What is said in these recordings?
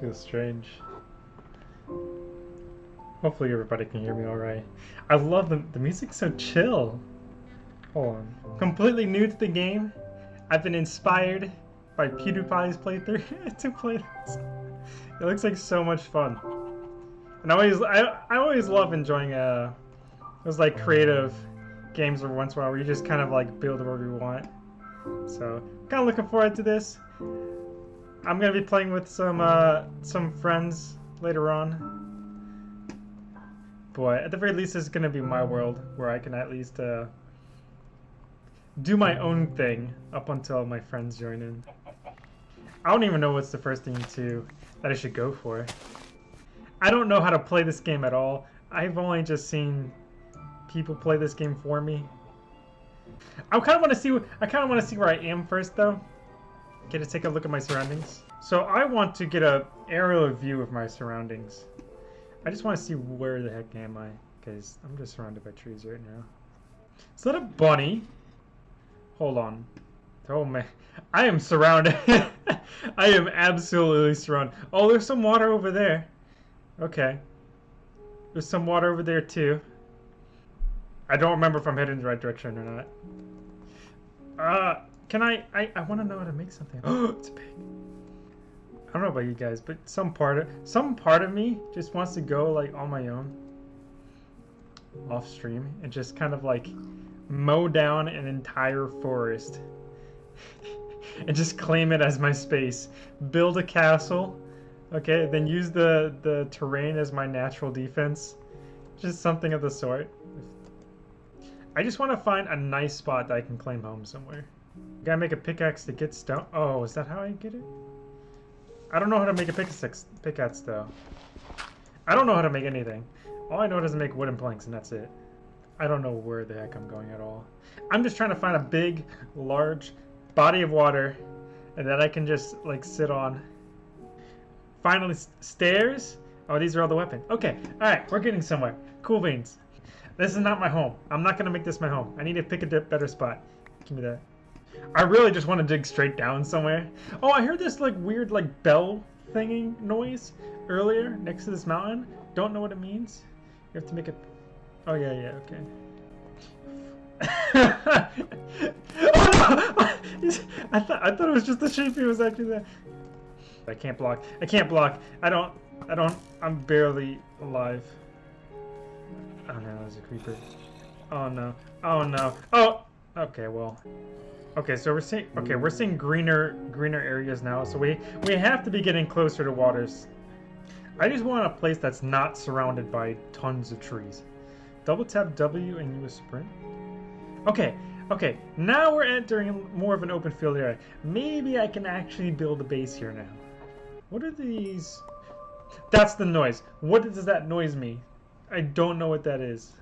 Feels strange. Hopefully everybody can hear me alright. I love the, the music's so chill. Hold on. Completely new to the game. I've been inspired by PewDiePie's playthrough to play this. It looks like so much fun. And I always, I, I always love enjoying uh, those like creative games every once in a while where you just kind of like build whatever you want. So, kind of looking forward to this. I'm gonna be playing with some uh, some friends later on. But at the very least, it's gonna be my world where I can at least uh, do my own thing up until my friends join in. I don't even know what's the first thing to that I should go for. I don't know how to play this game at all. I've only just seen people play this game for me. I kind of want to see. I kind of want to see where I am first, though. Get to take a look at my surroundings. So I want to get a aerial view of my surroundings. I just want to see where the heck am I, because I'm just surrounded by trees right now. Is that a bunny? Hold on. Oh man, I am surrounded. I am absolutely surrounded. Oh, there's some water over there. Okay. There's some water over there too. I don't remember if I'm heading the right direction or not. Uh, can I, I, I want to know how to make something. Oh, it's big. I don't know about you guys, but some part of, some part of me just wants to go like on my own off stream and just kind of like mow down an entire forest and just claim it as my space. Build a castle, okay, then use the, the terrain as my natural defense. Just something of the sort. I just want to find a nice spot that I can claim home somewhere. Gotta make a pickaxe to get stone. Oh, is that how I get it? I don't know how to make a pickaxe, pickaxe though. I don't know how to make anything. All I know is to make wooden planks and that's it. I don't know where the heck I'm going at all. I'm just trying to find a big, large body of water and that I can just like sit on. Finally, stairs. Oh, these are all the weapons. Okay, all right, we're getting somewhere. Cool beans. This is not my home. I'm not gonna make this my home. I need to pick a better spot. Give me that. I really just want to dig straight down somewhere. Oh, I heard this like weird like bell thinging noise earlier next to this mountain. Don't know what it means. You have to make it. Oh yeah, yeah, okay. oh no! I thought I thought it was just the sheep he was actually there. I can't block. I can't block. I don't. I don't. I'm barely alive. Oh no, there's a creeper. Oh no. Oh no. Oh! Okay, well. Okay, so we're seeing okay, we're seeing greener greener areas now, so we we have to be getting closer to waters. I just want a place that's not surrounded by tons of trees. Double tap W and use sprint. Okay, okay, now we're entering more of an open field area. Maybe I can actually build a base here now. What are these? That's the noise. What does that noise mean? I don't know what that is.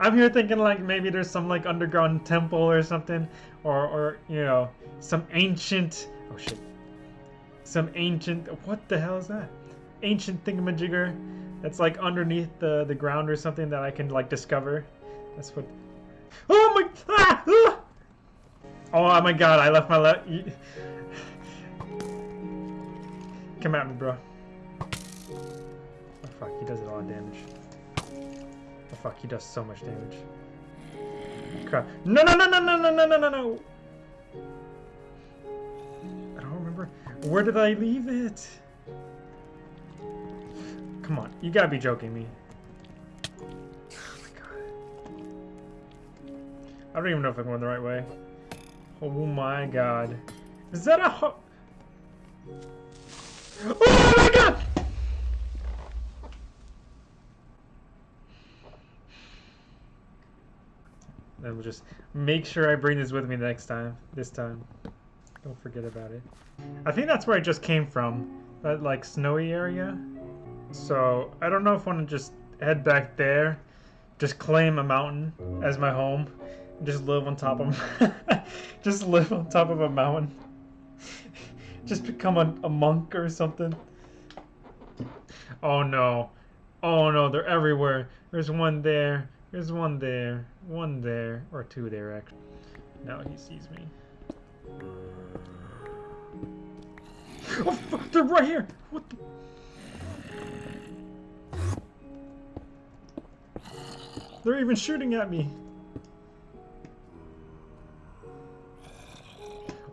I'm here thinking like maybe there's some like underground temple or something, or or you know some ancient oh shit, some ancient what the hell is that? Ancient thingamajigger that's like underneath the the ground or something that I can like discover. That's what. Oh my! Ah, ah! Oh my god! I left my left. Come at me, bro. Oh fuck, he does a lot of damage. Oh fuck, he does so much damage. Crap. No, no, no, no, no, no, no, no, no, no! I don't remember. Where did I leave it? Come on, you gotta be joking me. Oh my god. I don't even know if I'm going the right way. Oh my god. Is that a ho- Oh my god! Then we'll just make sure I bring this with me next time. This time. Don't forget about it. I think that's where I just came from. That like snowy area. So I don't know if I want to just head back there. Just claim a mountain as my home. Just live on top of just live on top of a mountain. just become a, a monk or something. Oh no. Oh no, they're everywhere. There's one there. There's one there, one there, or two there actually. Now he sees me. Oh, fuck, they're right here! What the? They're even shooting at me!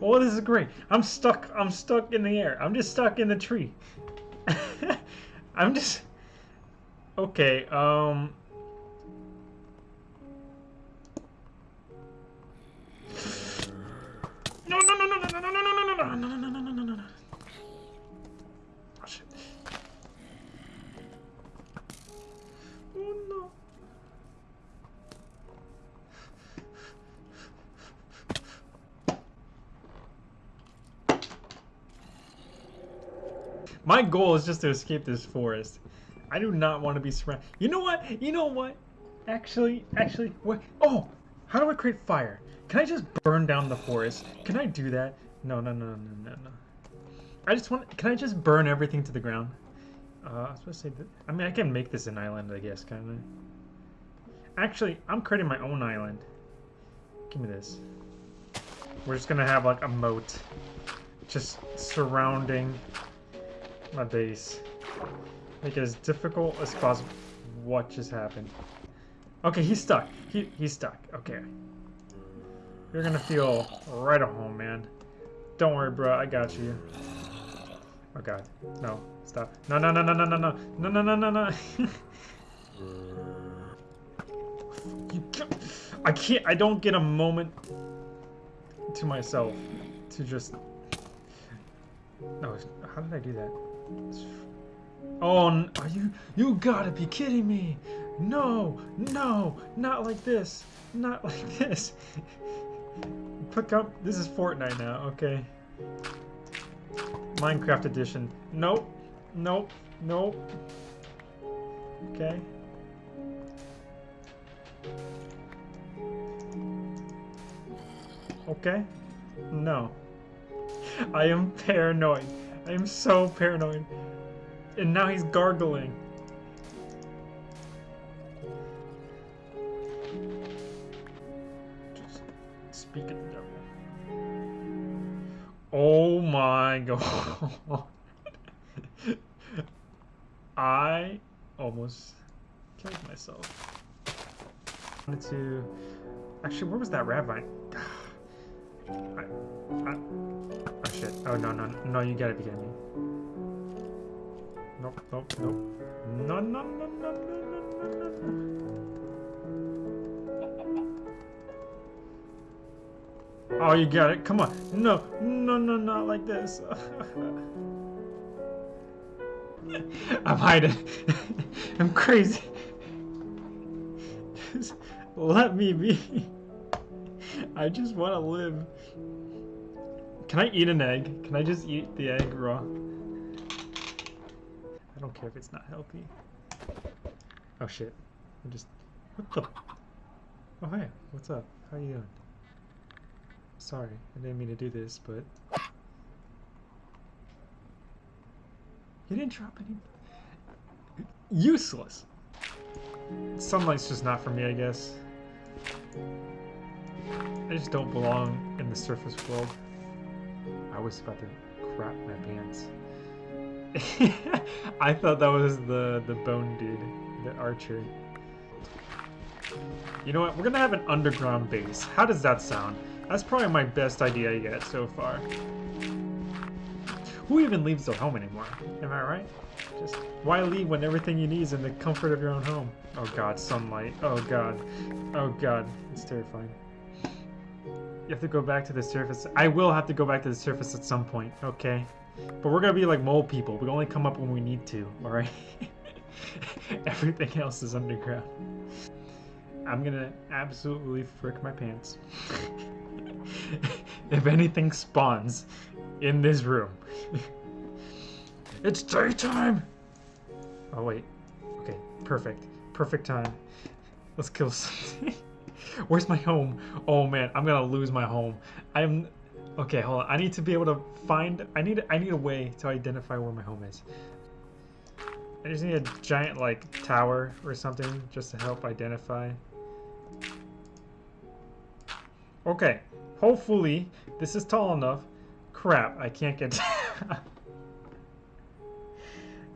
Oh, this is great. I'm stuck. I'm stuck in the air. I'm just stuck in the tree. I'm just... Okay, um... My goal is just to escape this forest. I do not want to be surrounded. You know what? You know what? Actually, actually, what? Oh, how do I create fire? Can I just burn down the forest? Can I do that? No, no, no, no, no, no. I just want. Can I just burn everything to the ground? Uh, I was supposed to say that. I mean, I can make this an island, I guess, kind of. Actually, I'm creating my own island. Give me this. We're just gonna have like a moat, just surrounding my base. Make it as difficult as possible. What just happened? Okay, he's stuck. He he's stuck. Okay. You're gonna feel right at home, man. Don't worry, bro. I got you. Oh god. No. Stop. No, no, no, no, no, no, no. No, no, no, no, no. you can't, I can't. I don't get a moment to myself to just... No, how did I do that? Oh, are you... You gotta be kidding me! No! No! Not like this! Not like this! Pick up... This is Fortnite now, okay. Minecraft edition. Nope. Nope. Nope. Okay. Okay? No. I am paranoid. I am so paranoid. And now he's gargling. Just speak of the devil. Oh my god. I almost killed myself. I wanted to... Actually, where was that ravine? Oh shit. Oh no, no, no, you gotta be kidding me. Nope, nope, nope. No, no, no, no, no, no, no, no. Oh, you got it. Come on. No, no, no, not like this. I'm hiding. I'm crazy. Just let me be. I just want to live. Can I eat an egg? Can I just eat the egg raw? I don't care if it's not healthy. Oh shit. I just... What the... Oh hey, what's up? How you doing? Sorry, I didn't mean to do this, but... You didn't drop any... Useless! Sunlight's just not for me, I guess. I just don't belong in the surface world. I was about to crap my pants. I thought that was the, the bone dude, the archer. You know what? We're gonna have an underground base. How does that sound? That's probably my best idea yet so far. Who even leaves their home anymore? Am I right? Just why leave when everything you need is in the comfort of your own home? Oh god, sunlight. Oh god. Oh god. It's terrifying. You have to go back to the surface. I will have to go back to the surface at some point, okay? But we're gonna be like mole people. We only come up when we need to, alright? Everything else is underground. I'm gonna absolutely frick my pants. if anything spawns in this room. it's daytime! Oh wait. Okay, perfect. Perfect time. Let's kill something. Where's my home? Oh man, I'm gonna lose my home. I'm okay. Hold on. I need to be able to find. I need. I need a way to identify where my home is. I just need a giant like tower or something just to help identify. Okay. Hopefully this is tall enough. Crap! I can't get.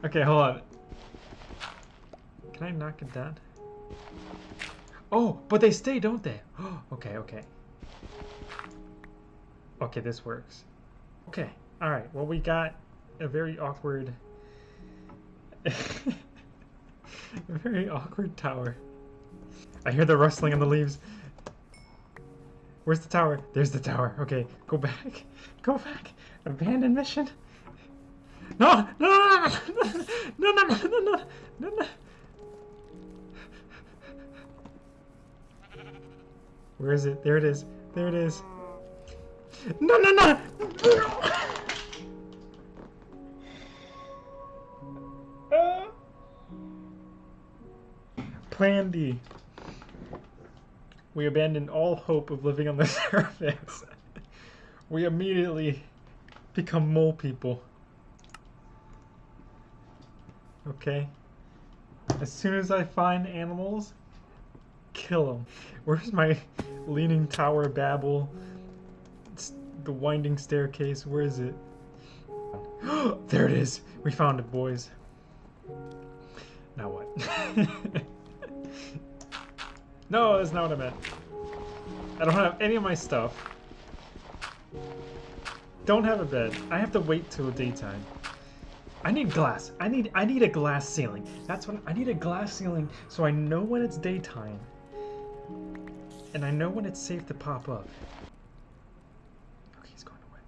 Okay, hold on. Can I knock it down? Oh, but they stay, don't they? okay, okay. Okay, this works. Okay, alright. Well, we got a very awkward... a very awkward tower. I hear the rustling in the leaves. Where's the tower? There's the tower. Okay, go back. Go back. Abandon mission. No! No! No! No! No! No! No! No! No! No! Where is it? There it is. There it is. No! No! No! Ah! Plan D. We abandoned all hope of living on the surface. we immediately become mole people. Okay. As soon as I find animals, kill them. Where's my leaning tower babble? It's the winding staircase. Where is it? there it is. We found it, boys. Now what? no, that's not what I meant. I don't have any of my stuff. Don't have a bed. I have to wait till daytime. I need glass. I need I need a glass ceiling. That's what I need a glass ceiling so I know when it's daytime. And I know when it's safe to pop up. Okay, he's going away.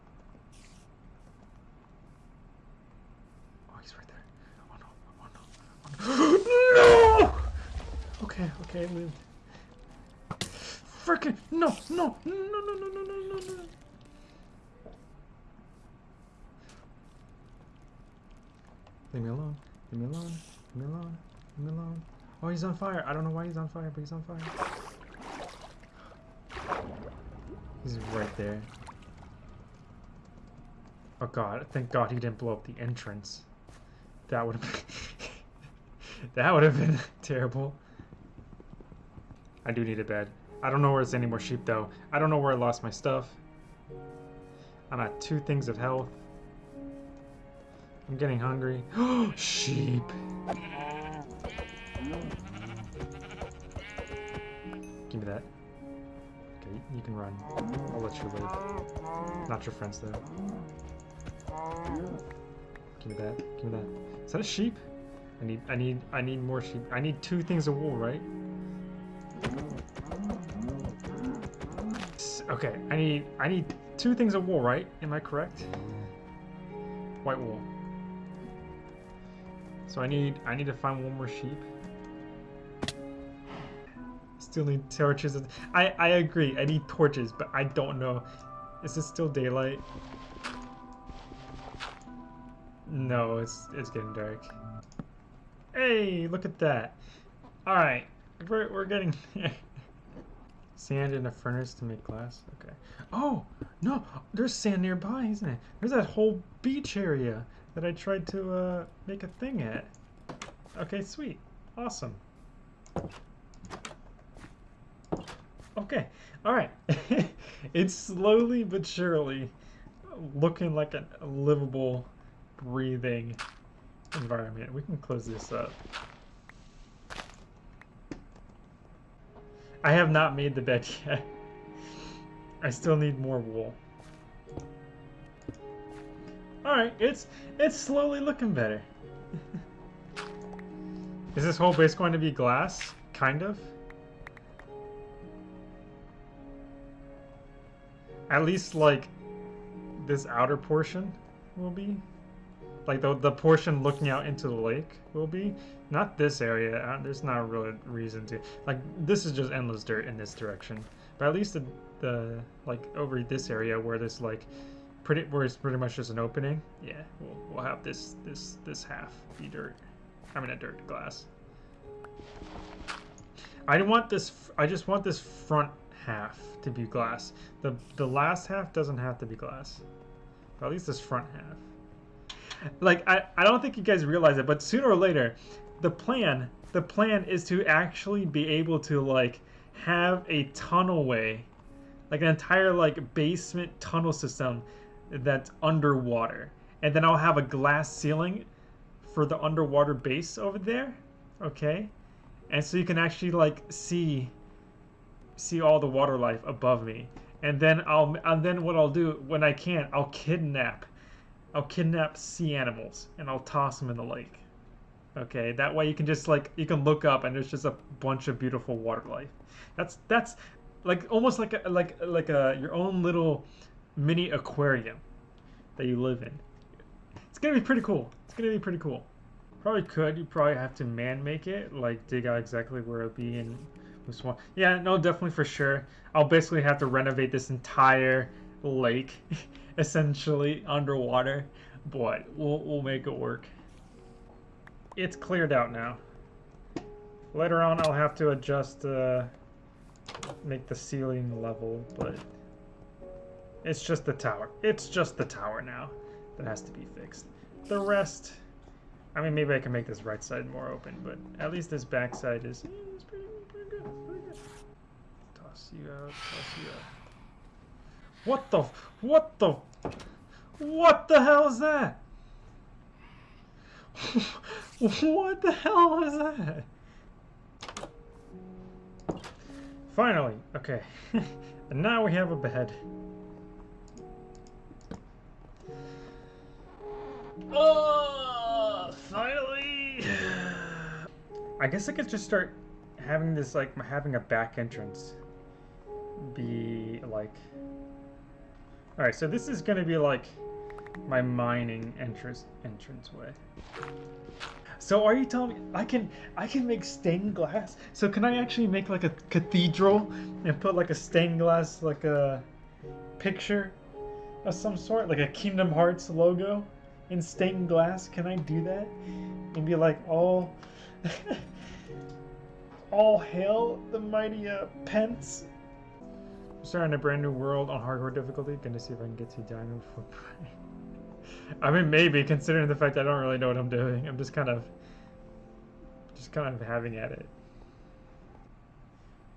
Oh, he's right there. Oh no. Oh no. Oh no. no! Okay, okay, I lived. Frickin' no, no, no, no, no, no, no, no, no. Leave me alone. Leave me alone. Leave me alone. Leave me alone. Oh, he's on fire. I don't know why he's on fire, but he's on fire. He's right there. Oh god, thank god he didn't blow up the entrance. That would have been... that would have been terrible. I do need a bed. I don't know where there's any more sheep though. I don't know where I lost my stuff. I'm at two things of health. I'm getting hungry. sheep! You can run. I'll let you live. Not your friends, though. Give me that. Give me that. Is that a sheep? I need, I need, I need more sheep. I need two things of wool, right? Okay, I need, I need two things of wool, right? Am I correct? White wool. So I need, I need to find one more sheep. Still need torches. I, I agree, I need torches, but I don't know. Is it still daylight? No, it's it's getting dark. Hey, look at that. Alright, we're, we're getting Sand in a furnace to make glass? Okay. Oh, no, there's sand nearby, isn't it? There's that whole beach area that I tried to uh, make a thing at. Okay, sweet. Awesome. Okay, alright. it's slowly but surely looking like a livable, breathing environment. We can close this up. I have not made the bed yet. I still need more wool. Alright, it's it's slowly looking better. Is this whole base going to be glass? Kind of? At least, like, this outer portion will be. Like, the, the portion looking out into the lake will be. Not this area. Uh, there's not a real reason to. Like, this is just endless dirt in this direction. But at least the, the like, over this area where there's, like, pretty where it's pretty much just an opening. Yeah, we'll, we'll have this, this, this half be dirt. I mean, a dirt glass. I want this, I just want this front half to be glass. The the last half doesn't have to be glass. But at least this front half. Like I, I don't think you guys realize it, but sooner or later, the plan the plan is to actually be able to like have a tunnelway, like an entire like basement tunnel system that's underwater. And then I'll have a glass ceiling for the underwater base over there. Okay, and so you can actually like see see all the water life above me. And then I'll and then what I'll do when I can, I'll kidnap I'll kidnap sea animals and I'll toss them in the lake. Okay, that way you can just like you can look up and there's just a bunch of beautiful water life. That's that's like almost like a like like a your own little mini aquarium that you live in. It's gonna be pretty cool. It's gonna be pretty cool. Probably could. You probably have to man make it, like dig out exactly where it'll be and swamp. Yeah, no, definitely for sure. I'll basically have to renovate this entire lake, essentially underwater, but we'll we'll make it work. It's cleared out now. Later on, I'll have to adjust, uh, make the ceiling level, but it's just the tower. It's just the tower now that has to be fixed. The rest, I mean, maybe I can make this right side more open, but at least this back side is, Toss you out, toss you out. What the, what the, what the hell is that? what the hell is that? Finally, okay. and now we have a bed. Oh, finally! I guess I could just start having this, like, having a back entrance be, like... Alright, so this is gonna be, like, my mining entrance entrance way. So are you telling me I can I can make stained glass? So can I actually make like a cathedral and put like a stained glass like a picture of some sort, like a Kingdom Hearts logo in stained glass? Can I do that? And be like all all hail the mighty uh, Pence. Starting a brand new world on hardcore difficulty. Gonna see if I can get to diamond for I mean, maybe considering the fact I don't really know what I'm doing. I'm just kind of, just kind of having at it.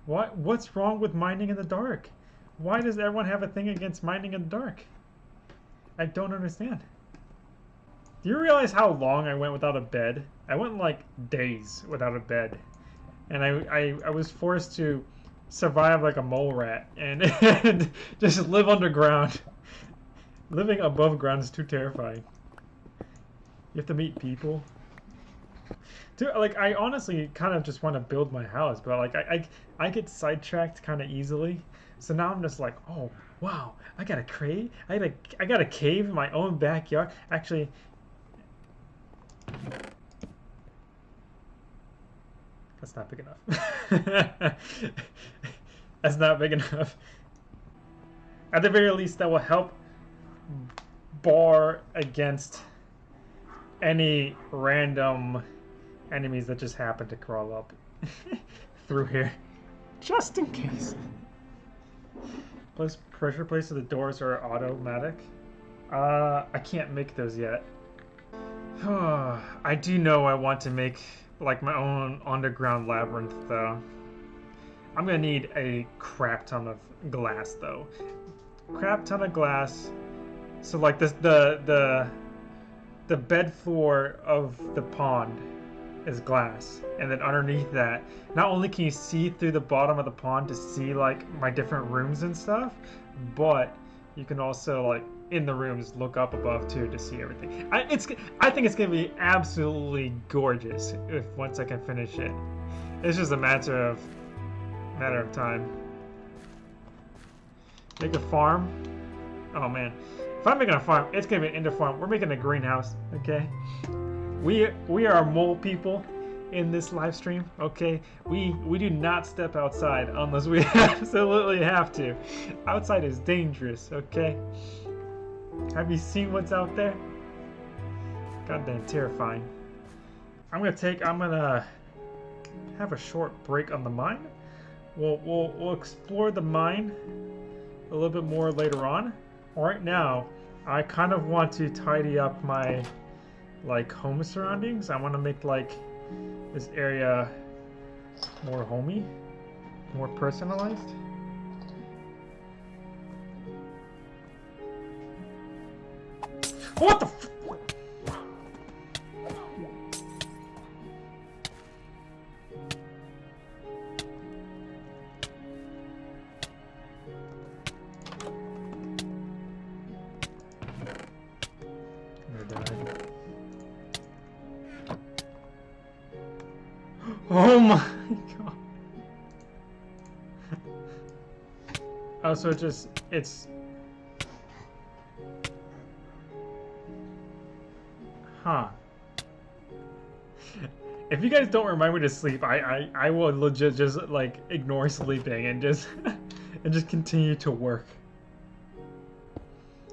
What? What's wrong with mining in the dark? Why does everyone have a thing against mining in the dark? I don't understand. Do you realize how long I went without a bed? I went like days without a bed. And I, I, I was forced to survive like a mole rat and, and just live underground. Living above ground is too terrifying. You have to meet people. Dude, like, I honestly kind of just want to build my house, but, like, I, I, I get sidetracked kind of easily. So now I'm just like, oh, wow, I got a cave? I got a, I got a cave in my own backyard? Actually... That's not big enough. That's not big enough. At the very least, that will help bar against any random enemies that just happen to crawl up through here. Just in case. Plus pressure plates of the doors are automatic. Uh, I can't make those yet. I do know I want to make like my own underground labyrinth though. I'm gonna need a crap ton of glass though. Crap ton of glass so like this, the the the bed floor of the pond is glass, and then underneath that, not only can you see through the bottom of the pond to see like my different rooms and stuff, but you can also like in the rooms look up above too to see everything. I, it's I think it's gonna be absolutely gorgeous if once I can finish it. It's just a matter of matter of time. Make a farm. Oh man. If I'm making a farm, it's gonna be an indoor farm. We're making a greenhouse, okay? We we are mole people in this live stream, okay? We we do not step outside unless we absolutely have to. Outside is dangerous, okay? Have you seen what's out there? Goddamn terrifying. I'm gonna take I'm gonna have a short break on the mine. We'll we'll we'll explore the mine a little bit more later on. Right now, I kind of want to tidy up my like home surroundings. I want to make like this area more homey, more personalized. What the so it just, it's... Huh. If you guys don't remind me to sleep, I, I, I will legit just, like, ignore sleeping and just, and just continue to work.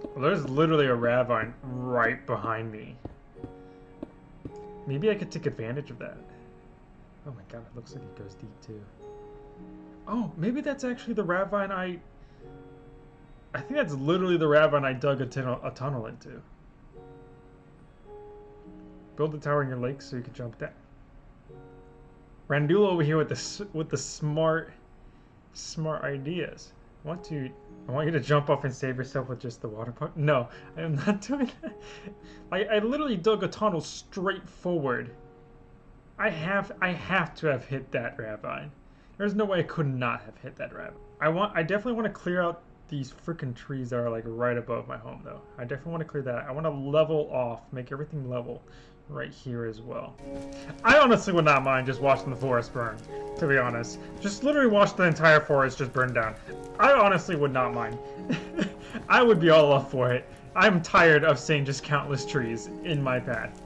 Well, there's literally a ravine right behind me. Maybe I could take advantage of that. Oh my god, it looks like it goes deep too. Oh, maybe that's actually the ravine I... I think that's literally the ravine I dug a, tunnel, a tunnel into. Build a tower in your lake so you can jump down. Randula over here with the with the smart, smart ideas. I want to, I want you to jump off and save yourself with just the water pump. No, I am not doing that. I, I literally dug a tunnel straight forward I have I have to have hit that ravine. There's no way I could not have hit that ravine. I want I definitely want to clear out these freaking trees that are like right above my home though. I definitely want to clear that. I want to level off, make everything level right here as well. I honestly would not mind just watching the forest burn, to be honest. Just literally watch the entire forest just burn down. I honestly would not mind. I would be all up for it. I'm tired of seeing just countless trees in my path.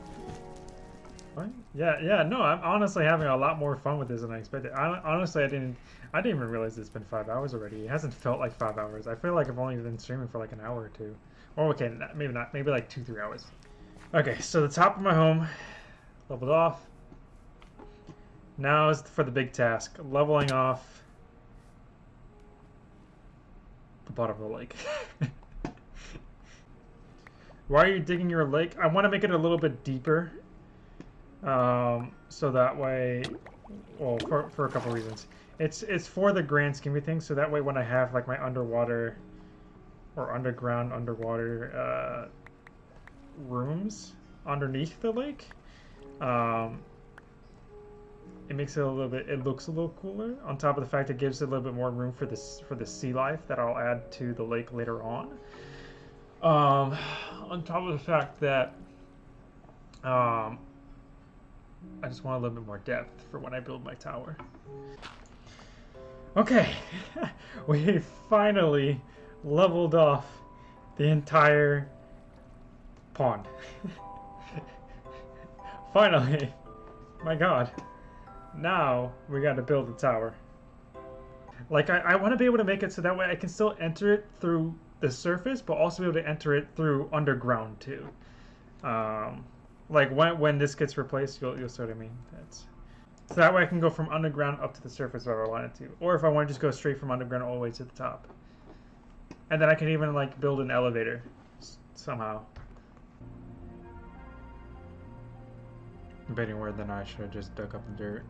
What? Yeah, yeah, no, I'm honestly having a lot more fun with this than I expected. I, honestly, I didn't, I didn't even realize it's been five hours already. It hasn't felt like five hours. I feel like I've only been streaming for like an hour or two. Or okay, maybe not, maybe like two, three hours. Okay, so the top of my home, leveled off. Now is for the big task, leveling off the bottom of the lake. Why are you digging your lake? I want to make it a little bit deeper um, so that way, well, for, for a couple reasons. It's it's for the grand scheme of things, so that way when I have like my underwater or underground underwater uh, rooms underneath the lake, um, it makes it a little bit it looks a little cooler on top of the fact it gives it a little bit more room for this for the sea life that I'll add to the lake later on um, on top of the fact that um, I just want a little bit more depth for when I build my tower. Okay, we finally leveled off the entire pond. finally, my god. Now we gotta build a tower. Like, I, I want to be able to make it so that way I can still enter it through the surface, but also be able to enter it through underground too. Um, like when when this gets replaced, you'll you'll see what I mean. That's so that way I can go from underground up to the surface if I wanted to, or if I want to just go straight from underground all the way to the top. And then I can even like build an elevator somehow. I'm betting where then I should have just dug up the dirt.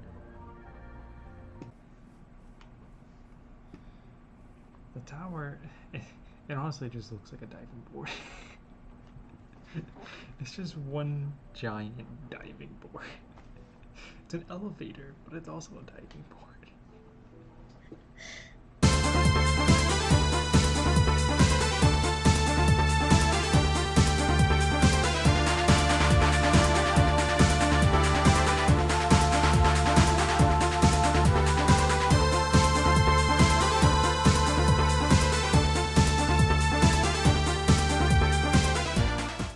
The tower, it, it honestly just looks like a diving board. it's just one giant diving board. It's an elevator, but it's also a diving board.